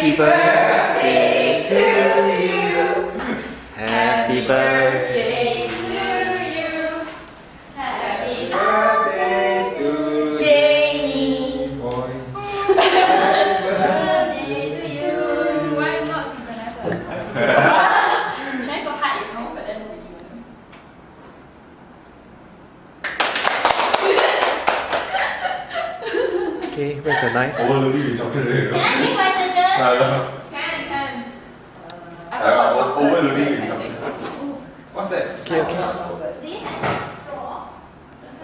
Happy birthday to you. Happy birthday. to you. Happy birthday to Jamie. Boy. Birthday to you. Why not synchronize? Trying so hard, you know, but then nobody will. Okay, where's the knife? Overloading with chocolate. Can I take my can, can. Uh, uh, over the ring. What's that? Okay, okay. Oh,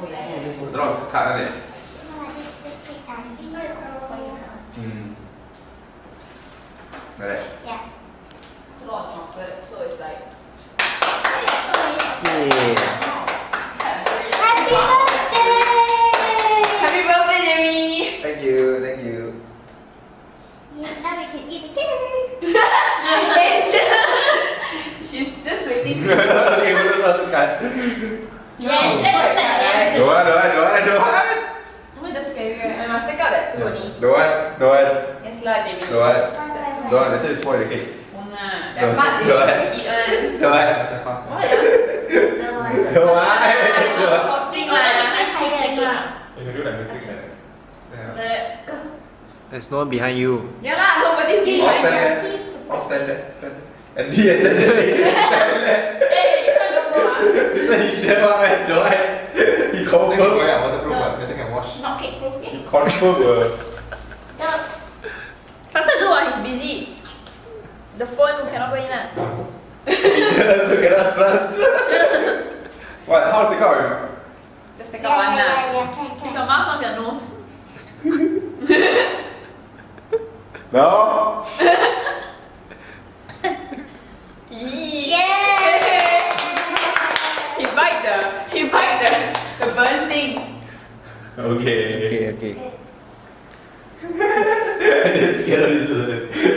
yeah, it? Right. Yeah. A lot of chocolate, so it's like. Yeah. Now we can eat the pig. She's just waiting. okay, belum satu that looks yeah. Don't don't don't don't want. Kamu? I must take out that two only. Don't want, don't want. Yes lah, Jamie. Don't want. Don't want, later you spoil the cake. Won't Don't want. Don't want. Don't want. Don't want. There's no one behind you. Yeah lah, nobody's All here. stand there. Stand there. Stand there. And he is stand there. Hey, this one don't go, ah. So he sure what? Don't. He confirm. yeah, waterproof. ah. Later can wash. Not cake proof, He eh? confirm will. Yeah. Faster do, ah, he's busy. The phone cannot go in, ah. He also cannot trust. What? How to take out? Just take Yeah, out one yeah, lah. yeah, yeah, With your mouth, not your nose. No. Yeah! He bite the, he bite the, the burn thing. Okay. Okay, okay. I didn't scare of this one.